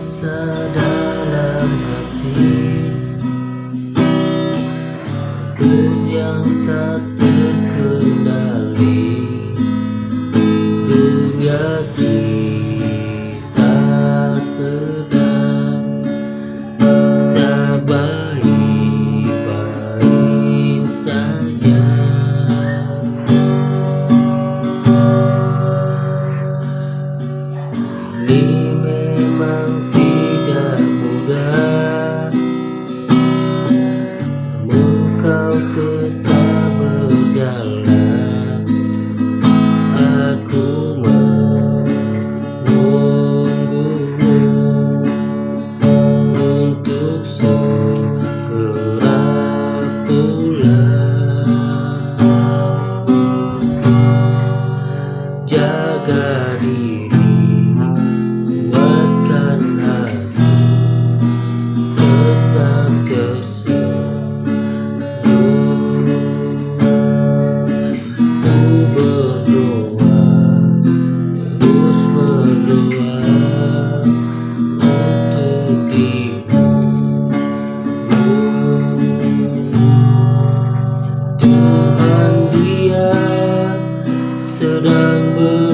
sedalam hati Pun yang tak terkendali Dunia kita sedang Tak baik-baik saja Ini. tetap berjalan Aku menunggumu Untuk segera pulang. Jaga diri. Oh.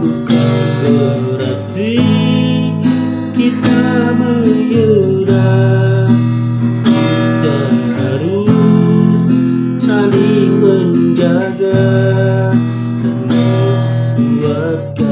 Bukan berarti kita menggoda Kita harus saling menjaga Dan membuatkan